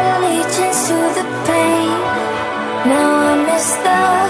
allegiance to the pain. Now I miss the.